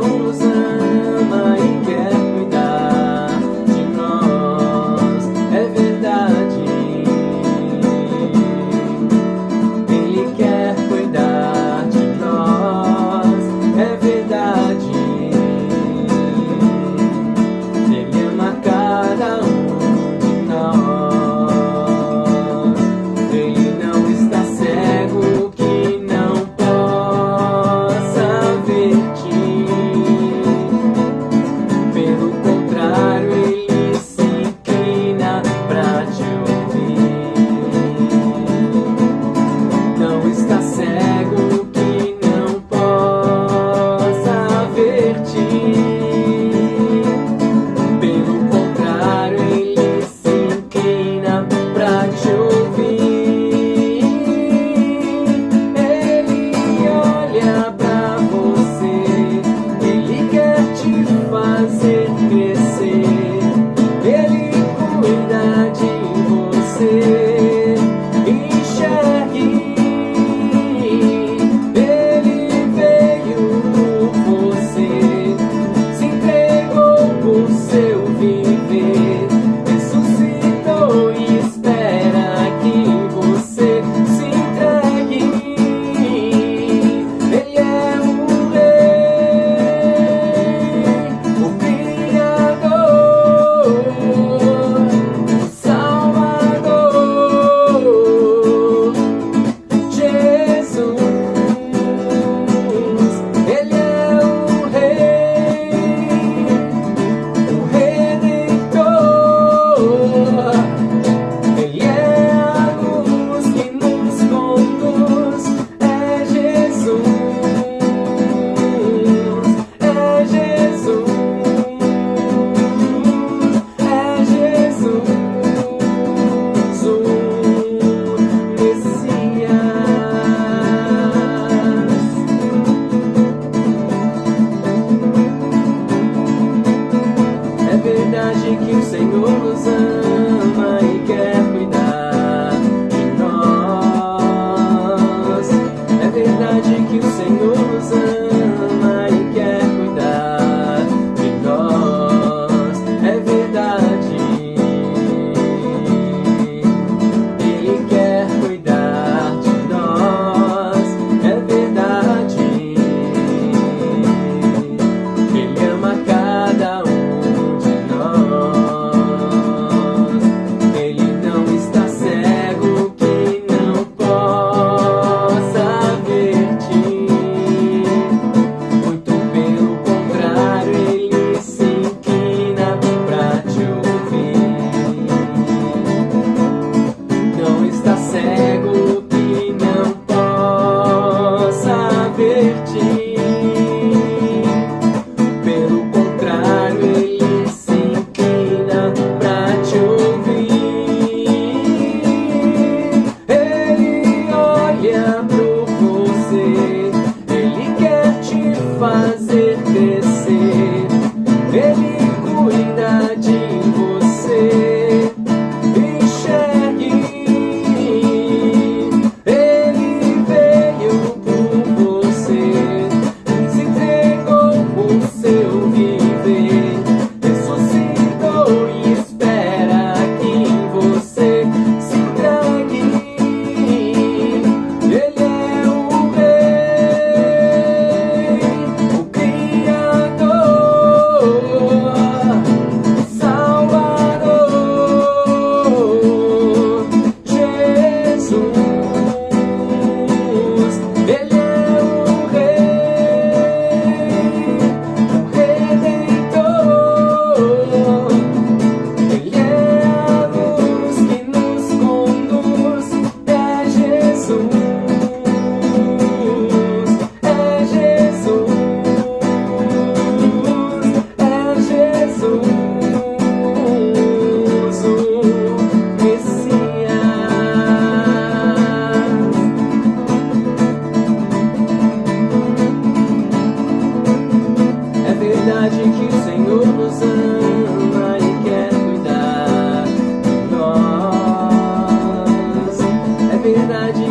que que o Senhor nos ama cuida verdade